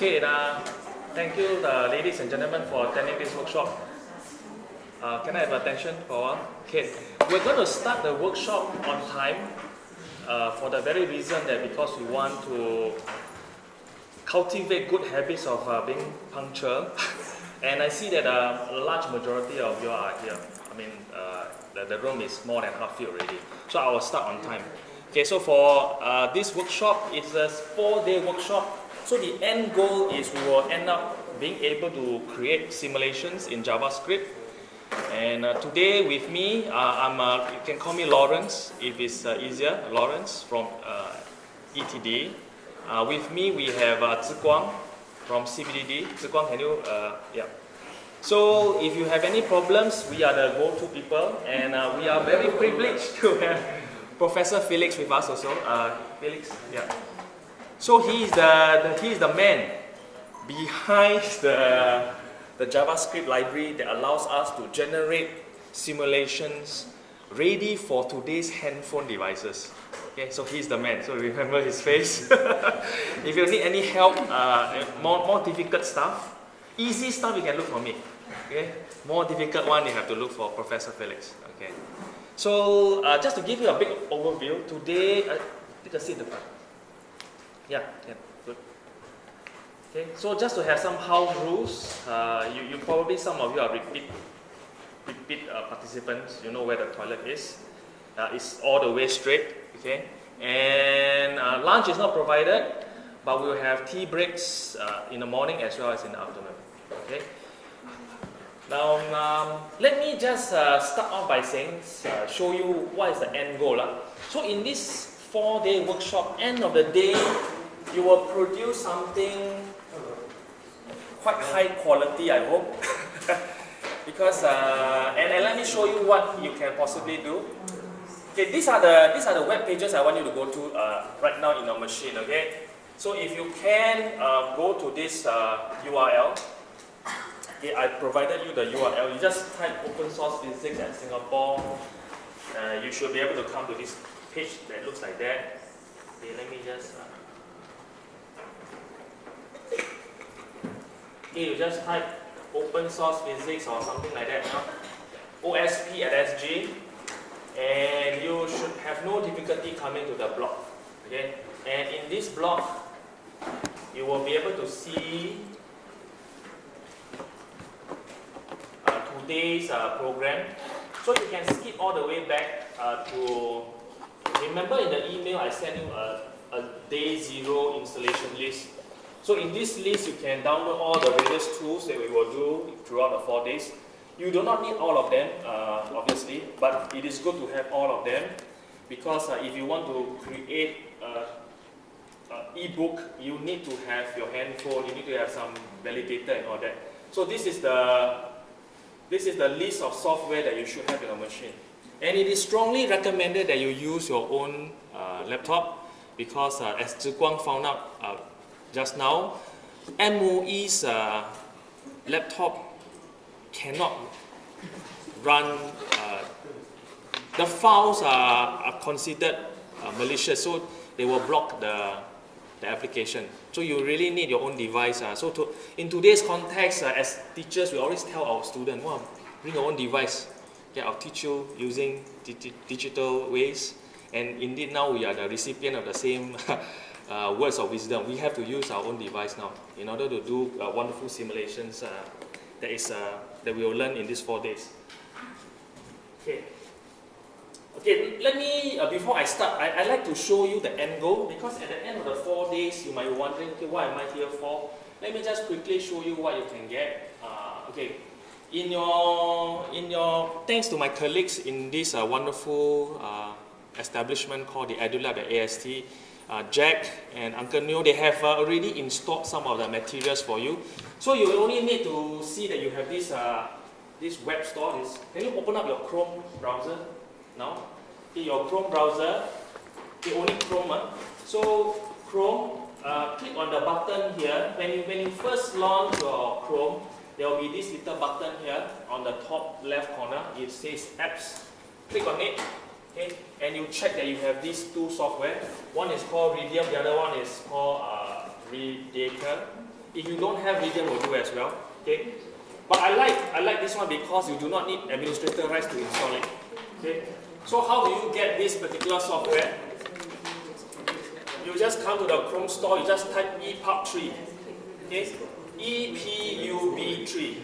Okay, uh, thank you, uh, ladies and gentlemen, for attending this workshop. Uh, can I have attention for? Okay, we're going to start the workshop on time uh, for the very reason that because we want to cultivate good habits of uh, being punctual. and I see that uh, a large majority of you are here. I mean, uh, the, the room is more than half filled already. So I will start on time. Okay, so for this workshop, it's a four-day workshop. So the end goal is we will end up being able to create simulations in JavaScript. And uh, today with me, uh, I'm, uh, you can call me Lawrence if it's uh, easier, Lawrence from uh, ETD. Uh, with me we have uh, Ziguang from CPDD. Zi Guang, can you, yeah. So if you have any problems, we are the go-to people and we are very privileged to have Professor Felix with us also. Felix, yeah. So he is the, the, he is the man behind the, the JavaScript library that allows us to generate simulations ready for today's handphone devices. Okay, so he's the man, so remember his face. if you need any help, uh, more, more difficult stuff, easy stuff you can look for me. Okay, more difficult one you have to look for Professor Felix. Okay, so uh, just to give you a big overview, today, uh, take a seat in the front. Yeah, yeah, good. Okay, so just to have some house rules, uh, you, you probably, some of you are repeat, repeat uh, participants, you know where the toilet is. Uh, it's all the way straight, okay? And uh, lunch is not provided, but we will have tea breaks uh, in the morning as well as in the afternoon, okay? Now, um, let me just uh, start off by saying, show you what is the end goal. Uh. So in this four-day workshop, end of the day, you will produce something quite high quality, I hope. because, uh, and, and let me show you what you can possibly do. Okay, these are the these are the web pages I want you to go to uh, right now in your machine. Okay, so if you can uh, go to this URL. Uh, okay, I provided you the URL. You just type open source physics at Singapore. Uh, you should be able to come to this page that looks like that. Okay, let me just. Uh, Okay, you just type open source physics or something like that, OSP at SG, and you should have no difficulty coming to the block. Okay, and in this block, you will be able to see uh, today's uh, program. So you can skip all the way back uh, to, remember in the email I sent you a, a day zero installation list so in this list, you can download all the various tools that we will do throughout the four days. You do not need all of them, uh, obviously, but it is good to have all of them because uh, if you want to create an e-book, you need to have your handphone, you need to have some validator and all that. So this is the this is the list of software that you should have in your machine. And it is strongly recommended that you use your own uh, laptop because uh, as Zhi Guang found out uh, just now, MOE's uh, laptop cannot run, uh, the files are, are considered uh, malicious, so they will block the, the application. So you really need your own device. Uh. So to, in today's context, uh, as teachers, we always tell our students, well, bring your own device. Yeah, I'll teach you using digital ways. And indeed now we are the recipient of the same uh, words of wisdom. We have to use our own device now in order to do uh, wonderful simulations uh, that, is, uh, that we will learn in these four days. Okay. Okay, let me, uh, before I start, I, I like to show you the end goal because at the end of the four days, you might be wondering, okay, what am I here for? Let me just quickly show you what you can get. Uh, okay, in your, in your, thanks to my colleagues in this wonderful establishment called the EduLab at AST, uh, Jack and Uncle Neo, they have uh, already installed some of the materials for you. So you only need to see that you have this, uh, this web store. This, can you open up your Chrome browser now? In your Chrome browser, the only Chrome. Uh. So Chrome, uh, click on the button here. When you, when you first launch your Chrome, there will be this little button here on the top left corner. It says apps. Click on it Okay, and you check that you have these two software. One is called Readium, the other one is called uh, Redator. If you don't have Readium, will do as well. Okay. But I like I like this one because you do not need administrator rights to install it. Okay. So how do you get this particular software? You just come to the Chrome store, you just type EPUB3. Okay? EPUB3.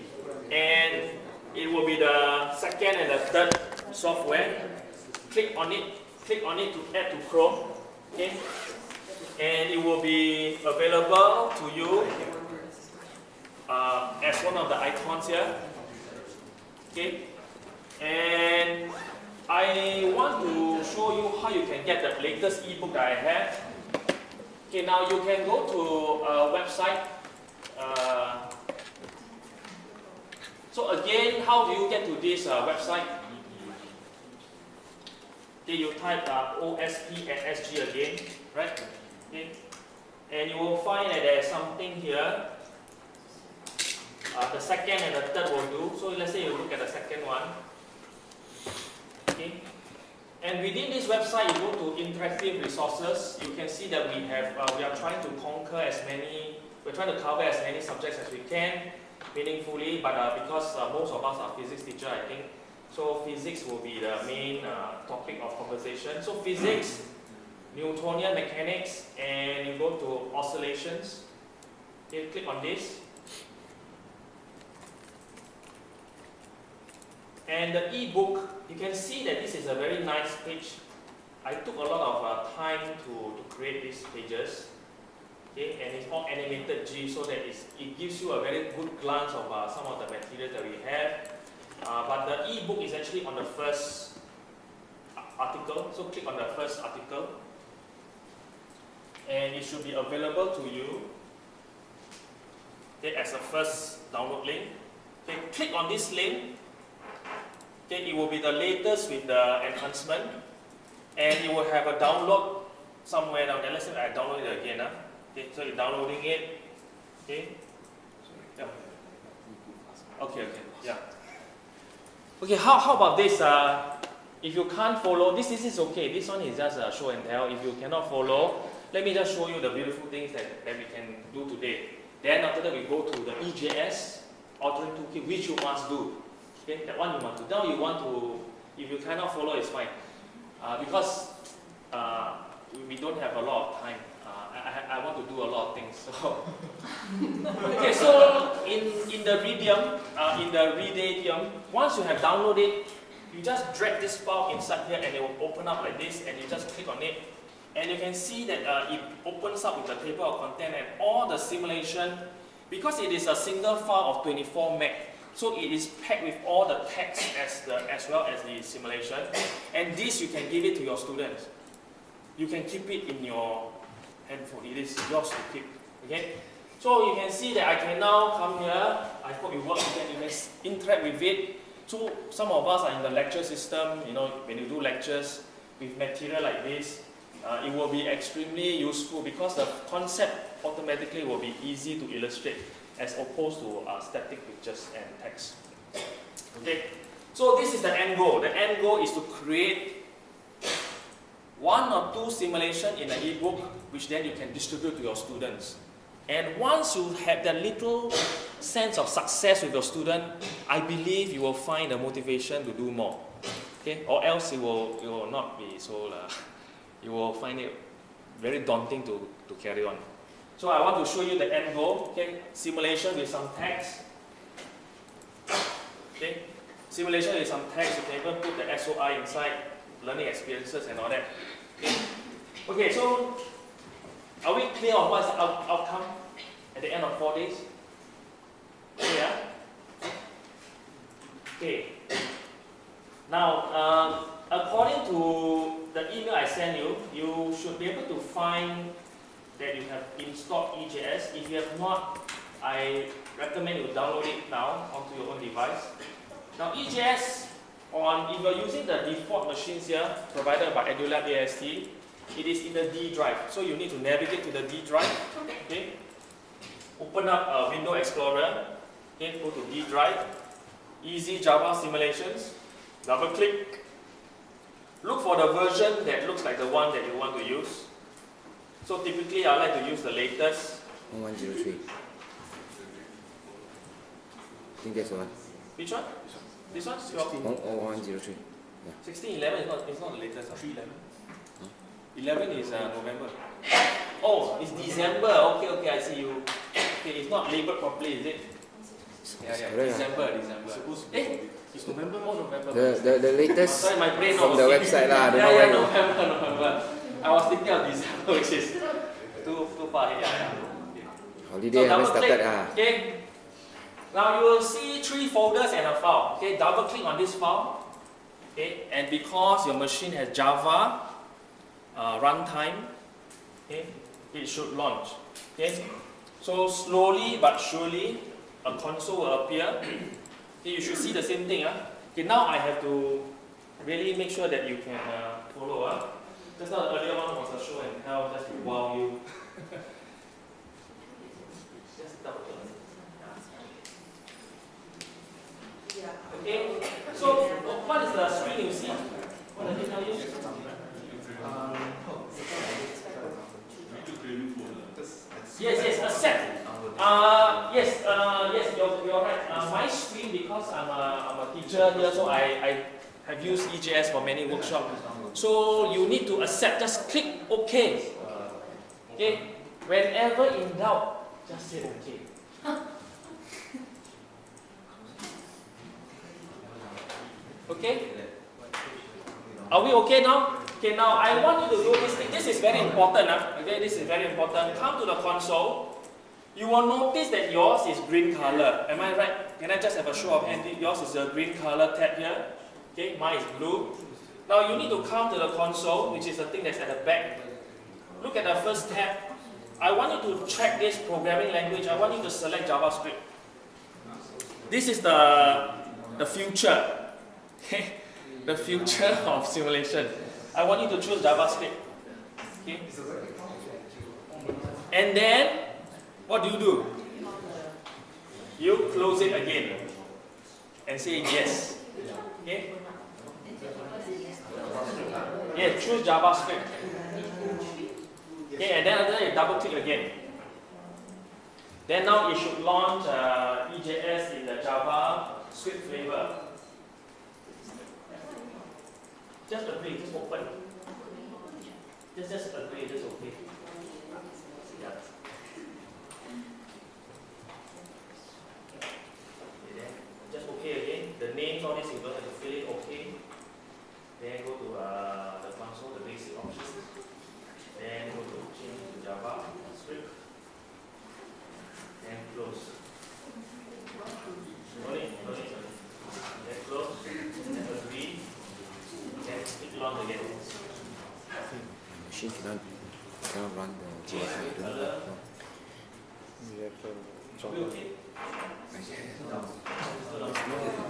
And it will be the second and the third software. Click on it, click on it to add to Chrome. Okay? And it will be available to you uh, as one of the icons here. Okay? And I want to show you how you can get the latest ebook that I have. Okay, now you can go to a website. Uh, so again, how do you get to this uh, website? Okay, you type uh, OSP and SG again, right? Okay, and you will find that there's something here. Uh, the second and the third will do. So let's say you look at the second one. Okay. And within this website, you go to interactive resources. You can see that we have uh, we are trying to conquer as many. We're trying to cover as many subjects as we can meaningfully. But uh, because uh, most of us are physics teacher, I think so. Physics will be the main uh, topic of conversation. So physics, Newtonian mechanics, and you go to oscillations. You click on this. And the e-book, you can see that this is a very nice page. I took a lot of uh, time to, to create these pages. Okay, and it's all animated G so that it gives you a very good glance of uh, some of the materials that we have. Uh, but the e-book is actually on the first article, so click on the first article. And it should be available to you okay, as a first download link. Okay, click on this link Okay, it will be the latest with the enhancement, and you will have a download somewhere down there. Let's say I download it again. Huh? Okay, so you're downloading it. Okay. Yeah. Okay, okay, yeah. Okay, how, how about this? Uh, if you can't follow, this, this is okay. This one is just a show and tell. If you cannot follow, let me just show you the beautiful things that, that we can do today. Then after that, we go to the EJS authoring toolkit, which you must do. Okay, that one you want to. Now you want to, if you cannot follow, it's fine. Uh, because uh, we don't have a lot of time. I, I, want to do a lot of things. So okay, so in, in the Medium, uh, in the Readium, once you have downloaded, you just drag this file inside here and it will open up like this and you just click on it. And you can see that uh, it opens up with the table of content and all the simulation, because it is a single file of 24 meg, so it is packed with all the text as, the, as well as the simulation. And this you can give it to your students. You can keep it in your handphone. It is yours to keep. Okay? So you can see that I can now come here. I hope it works. You you can interact with it. So some of us are in the lecture system. You know, when you do lectures with material like this, uh, it will be extremely useful because the concept automatically will be easy to illustrate as opposed to uh, static pictures and text. Okay, so this is the end goal. The end goal is to create one or two simulation in an ebook which then you can distribute to your students. And once you have that little sense of success with your student, I believe you will find the motivation to do more. Okay, or else it will, it will not be so, uh, you will find it very daunting to, to carry on. So I want to show you the end goal, okay? Simulation with some text. Okay? Simulation with some text, you can even put the SOI inside, learning experiences and all that. Okay, so are we clear on what's the out outcome at the end of four days? Yeah? Okay. Now, um, according to the email I sent you, you should be able to find that you have installed EJS. If you have not, I recommend you download it now onto your own device. Now EJS, on, if you're using the default machines here provided by EduLab AST, it is in the D drive. So you need to navigate to the D drive. Okay. Open up a Window Explorer. Okay, go to D drive. Easy Java simulations. Double click. Look for the version that looks like the one that you want to use. So typically I like to use the latest. 1103. I think that's the one. Which one? This one? Your 10103. 1611 is not, it's not the latest. 311. 11 is uh, November. Oh, it's December. Okay, okay, I see you. Okay, it's not labeled properly, is it? Yeah, yeah. Correct, ah. December, December. Eh? It's November? Oh, November. The, the, the Oh, latest sorry, my brain from the website lah. I yeah, yeah. November, November. I was thinking of December, which is too, too far ahead. Yeah, yeah. Holiday haven't started. click, Ah. Okay. Now you will see three folders and a file. Okay, double click on this file. Okay, and because your machine has Java uh, runtime, okay, it should launch. Okay, so slowly but surely a console will appear. Okay, you should see the same thing. Ah. Okay, now I have to really make sure that you can uh, follow. Ah. Just now the earlier one was a show and tell, just to wow you. just double click. Okay, so what is the screen you see? What does it tell you? Yes, yes, accept. Uh, yes, uh, yes, you're, you're right. Uh, my screen, because I'm a, I'm a teacher here, so I, I have used EJS for many workshops. So you need to accept, just click OK. Okay, whenever in doubt, just say OK. Okay? Are we okay now? Okay, now I want you to do this thing. This is very important. Huh? Okay, this is very important. Come to the console. You will notice that yours is green color. Am I right? Can I just have a show of hands? Yours is a green color tab here. Okay, mine is blue. Now you need to come to the console, which is the thing that's at the back. Look at the first tab. I want you to check this programming language. I want you to select JavaScript. This is the, the future. Okay? The future of simulation. I want you to choose JavaScript. Okay? And then, what do you do? You close it again and say yes. Okay? Yeah, choose JavaScript. Okay, and then after you double click again. Then now it should launch uh, EJS in the Java script flavor. Just agree, just open. Just just agree, just okay. Yeah. Okay, then just okay again. The names, all this you don't have to fill it okay. Then go to uh, the console, the basic options. Then go to change to Java script. Then close. No need, no need. Then close. Then agree. Then click launch again. Machine cannot, cannot run the JS. I don't know. No. Are we okay?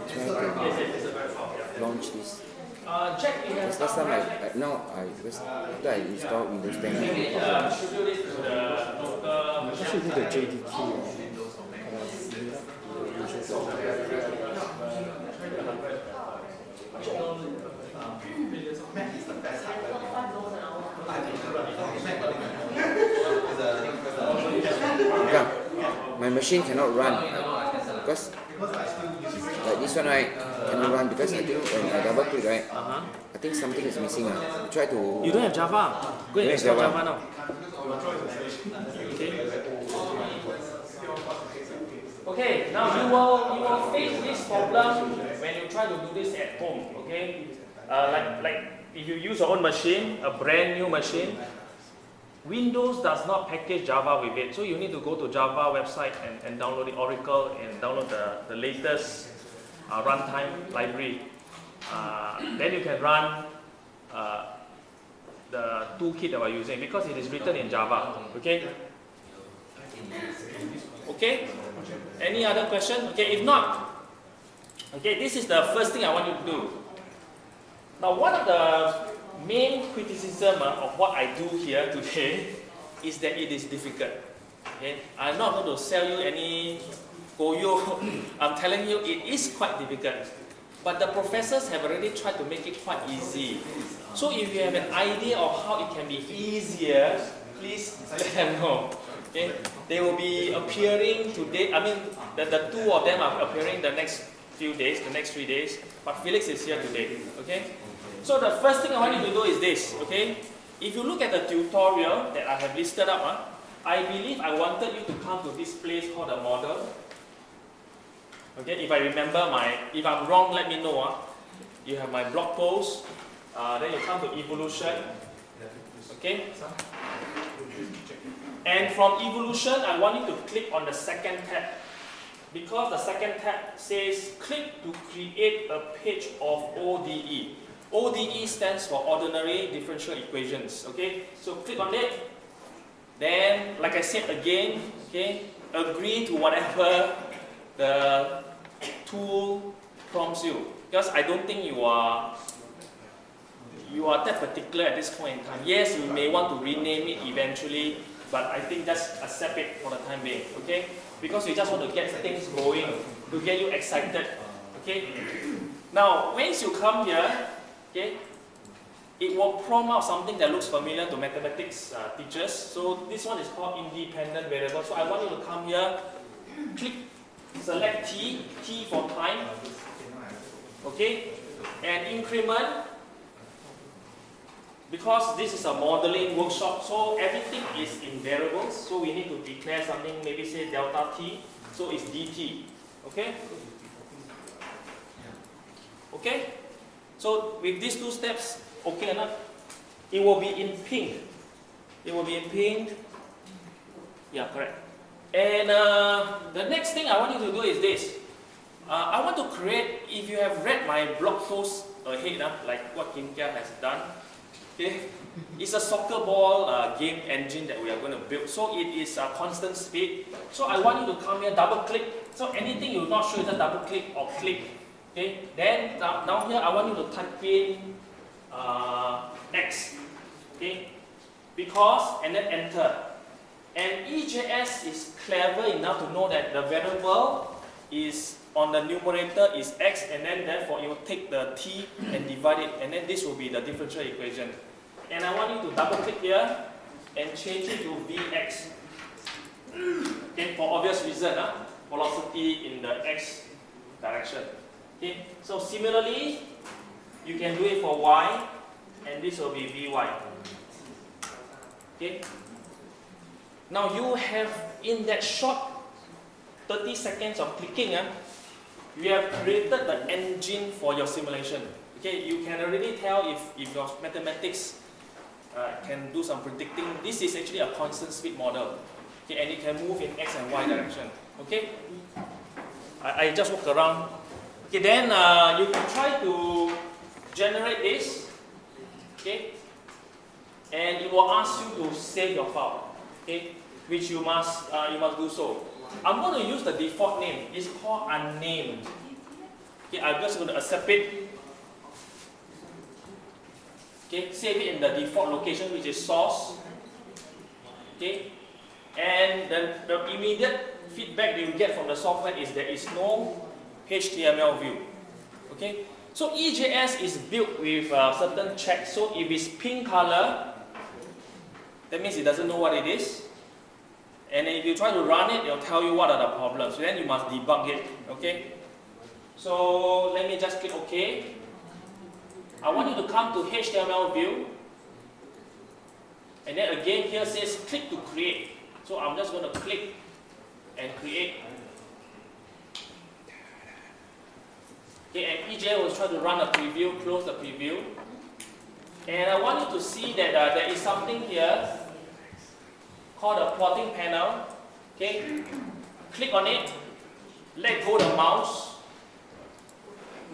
To yes, it's a very. Yeah. launch this. Uh, check you Because last time I, I now I because after I installed Windows 10, I uh, distribute this to the local Actually, the JDT. Come. my machine cannot run because like this one right cannot run because I think when I double click right, Uh-huh. I think something is missing. I try to. You don't have Java. Go and install Java. Java now. Okay. Okay, now you will you will face this problem when you try to do this at home. Okay, uh, like like if you use your own machine, a brand new machine, Windows does not package Java with it, so you need to go to Java website and, and download the Oracle and download the, the latest uh, runtime library. Uh, then you can run uh, the toolkit that we're using because it is written in Java. Okay? Okay? Any other question? Okay, if not, okay, this is the first thing I want you to do. Now, one of the main criticism uh, of what I do here today is that it is difficult. Okay? I'm not going to sell you any koyo. I'm telling you it is quite difficult. But the professors have already tried to make it quite easy. So if you have an idea of how it can be easier, please let them know. Okay, they will be appearing today. I mean, the, the two of them are appearing the next few days, the next three days. But Felix is here today. Okay. So the first thing I want you to do is this. Okay. If you look at the tutorial that I have listed up, uh, I believe I wanted you to come to this place called the model. Okay. If I remember my, if I'm wrong, let me know. Uh. You have my blog post. Uh, then you come to evolution. Okay. And from evolution, I want you to click on the second tab. Because the second tab says click to create a page of ODE. ODE stands for ordinary differential equations. Okay, so click on it. Then, like I said again, okay, agree to whatever the tool prompts you. Because I don't think you are you are that particular at this point in time. Yes, you may want to rename it eventually, but I think just accept it for the time being, okay? Because you just want to get things going, to get you excited, okay? Now, once you come here, okay, it will prompt out something that looks familiar to mathematics uh, teachers. So this one is called independent variable. So I want you to come here, click, select t, t for time, okay, and increment because this is a modeling workshop, so everything is in variables, so we need to declare something, maybe say delta t, so it's dt, okay? Okay? So with these two steps, okay enough? It will be in pink. It will be in pink. Yeah, correct. And uh, the next thing I want you to do is this. Uh, I want to create, if you have read my blog post ahead, uh, like what Kim Kia has done, Okay, it's a soccer ball uh, game engine that we are going to build. So it is a constant speed. So I want you to come here, double click. So anything you're not sure, just double click or click. Okay, then down here I want you to type in uh, X. Okay, because and then enter. And EJS is clever enough to know that the variable is on the numerator is x and then therefore will take the t and divide it and then this will be the differential equation. And I want you to double click here and change it to Vx. Okay, for obvious reason, uh, velocity in the x direction. Okay, so similarly, you can do it for y and this will be Vy. Okay. Now you have in that short 30 seconds of clicking, uh, you have created the engine for your simulation. Okay, you can already tell if, if your mathematics uh, can do some predicting. This is actually a constant speed model. Okay, and it can move in x and y direction. Okay, I, I just walk around. Okay, then uh, you can try to generate this. Okay, and it will ask you to save your file. Okay, which you must uh, you must do so. I'm going to use the default name. It's called unnamed. Okay, I'm just going to accept it. Okay, save it in the default location, which is source. Okay, and then the immediate feedback you get from the software is there is no HTML view. Okay, so EJS is built with a certain check. So if it's pink color, that means it doesn't know what it is. And if you try to run it, it'll tell you what are the problems. Then you must debug it. Okay? So let me just click OK. I want you to come to HTML view. And then again here says click to create. So I'm just going to click and create. EJ will try to run a preview, close the preview. And I want you to see that uh, there is something here called a plotting panel. Okay, click on it, let go the mouse,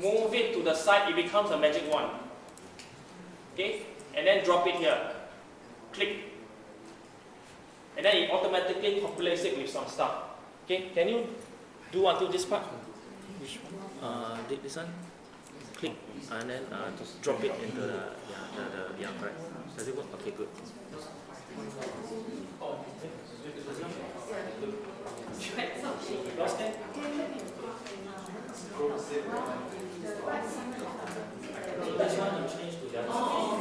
move it to the side, it becomes a magic wand. Okay, and then drop it here. Click. And then it automatically populates it with some stuff. Okay, can you do until this part? Which one? Uh, this one? Click and then uh, just drop it into the, yeah, the, the, yeah, correct. Does it work? Okay, good. Lost it? This one you change to the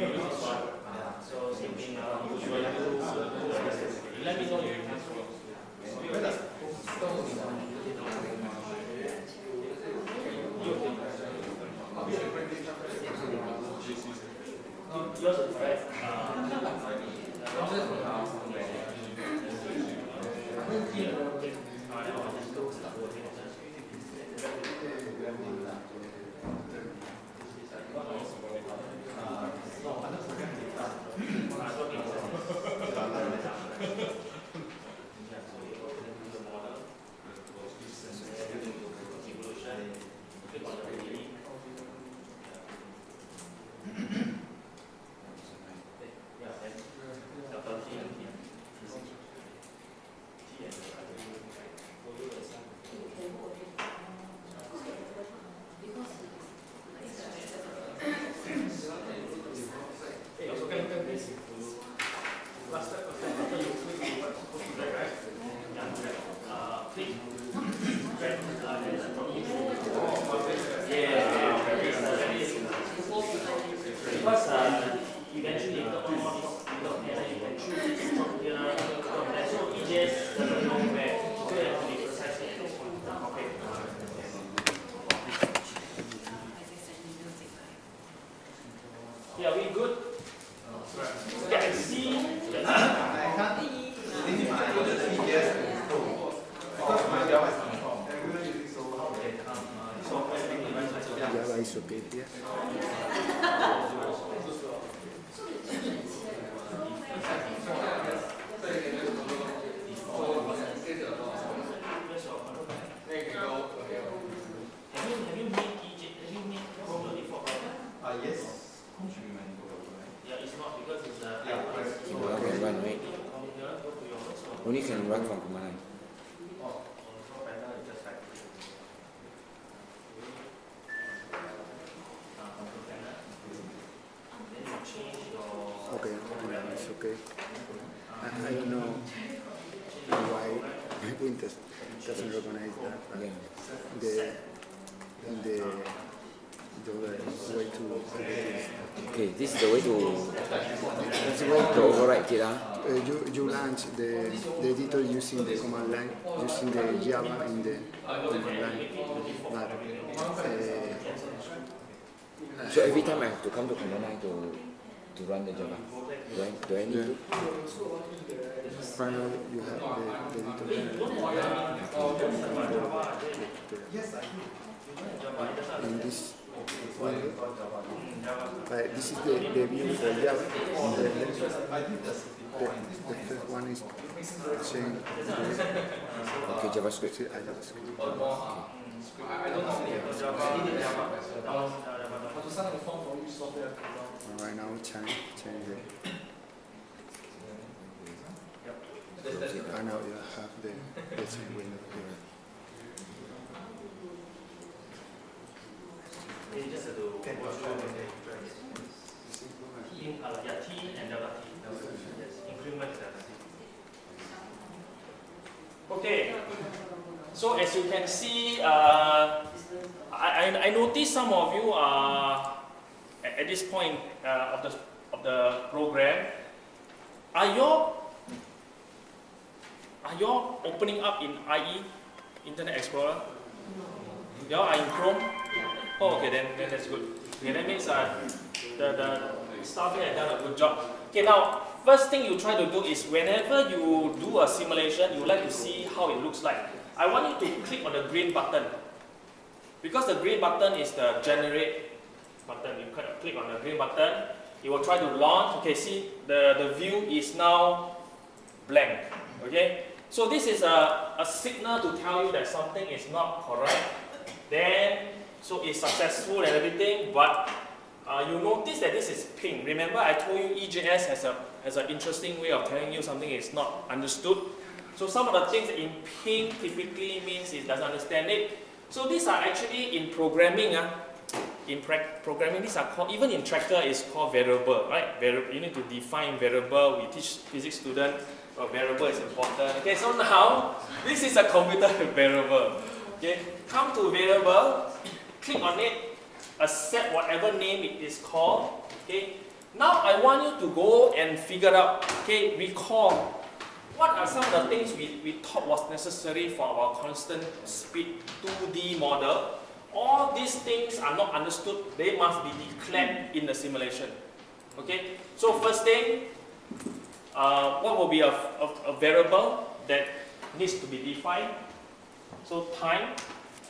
Yeah. Java is okay here. Have you, have you made EJ, have you made Chrome before? yes. Yeah, it's not because it's a. Command can run, right? Go to your workshop. Only can run from command line. Control panel is just like. Ah, control panel. Then you change your. Okay, yeah, it's okay. I, I don't know why Windows doesn't recognize that. but Yeah. The the the way to edit is Okay, this is the way to, to override it. ah. uh, you, you launch the, the editor using the command line, using the Java in the command line. But uh, So every time I have to come to command line to, to run the Java. Do I, do I need to? finally you have the, the editor. In this uh, this is the, the view for Java. The, the, first one is saying Okay, JavaScript. see, I just right now change change it. I know you have the, the window here. Through T, uh, yeah, and delta T. Yes, increment delta T. Okay, so as you can see, uh, I, I, I noticed some of you are at, this point uh, of the of the program. Are you are you opening up in IE, Internet Explorer? No. You are in Chrome. Oh, okay, then, then that's good. Okay, that means uh, the, the staff here has done a good job. Okay, now, first thing you try to do is whenever you do a simulation, you like to see how it looks like. I want you to click on the green button. Because the green button is the generate button. You click- on the green button, it will try to launch. Okay, see, the, the view is now blank. Okay, so this is a, a signal to tell you that something is not correct. Then, so it's successful and everything, but uh, you notice that this is pink. Remember, I told you EJS has a has an interesting way of telling you something is not understood. So some of the things in pink typically means it doesn't understand it. So these are actually in programming, uh, in programming, these are called, even in tractor is called variable, right? You need to define variable. We teach physics students, variable is important. Okay, so now, this is a computer variable. Okay, come to variable, click on it, accept whatever name it is called. Okay, now I want you to go and figure out, okay, recall what are some of the things we, we thought was necessary for our constant speed 2D model? All these things are not understood. They must be declared in the simulation. Okay? So first thing, uh, what will be a, a, a variable that needs to be defined? So time,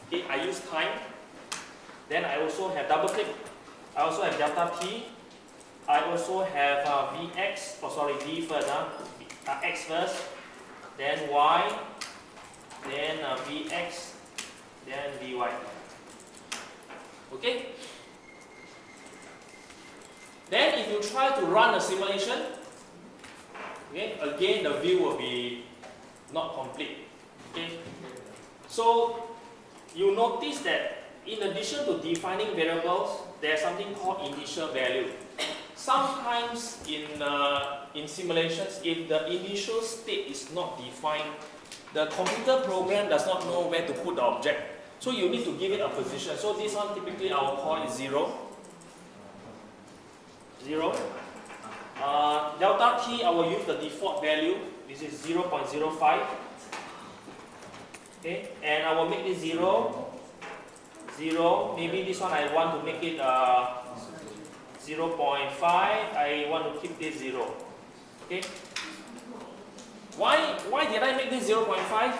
okay, I use time. Then I also have double click. I also have delta t. I also have uh, vx, oh sorry, v first. Uh, x first, then y, then uh, vx, then vy. Okay? Then if you try to run a simulation, okay, again the view will be not complete. Okay? So you notice that in addition to defining variables, there's something called initial value. Sometimes in, uh, in simulations, if the initial state is not defined, the computer program does not know where to put the object. So you need to give it a position. So this one typically I will call it 0. 0. Uh, delta t, I will use the default value. This is 0 0.05. Okay, and I will make this 0. 0. Maybe this one I want to make it uh, 0 0.5, I want to keep this 0. Okay? Why, why did I make this 0 0.5?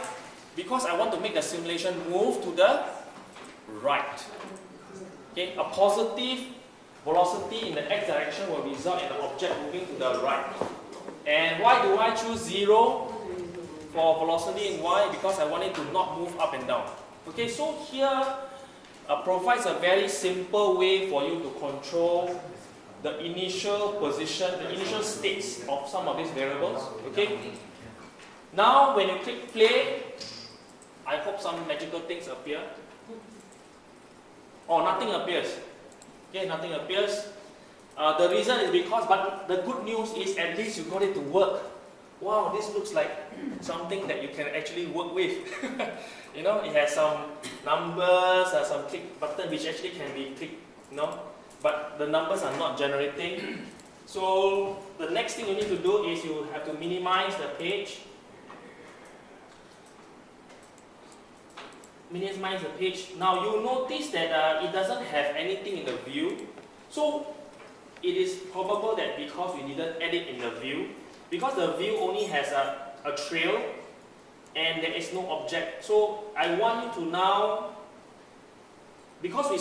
Because I want to make the simulation move to the right. Okay? A positive velocity in the x direction will result in the object moving to the right. And why do I choose 0 for velocity in y? Because I want it to not move up and down. Okay, so here uh, provides a very simple way for you to control the initial position, the initial states of some of these variables. Okay. Now, when you click play, I hope some magical things appear. Oh, nothing appears. Okay, nothing appears. Uh, the reason is because, but the good news is at least you got it to work. Wow, this looks like something that you can actually work with. you know, it has some numbers, uh, some click button which actually can be clicked. You know, but the numbers are not generating. So the next thing you need to do is you have to minimize the page. Minimize the page. Now you notice that uh, it doesn't have anything in the view. So it is probable that because we didn't edit in the view, because the view only has a, a trail and there is no object. So I want you to now, because we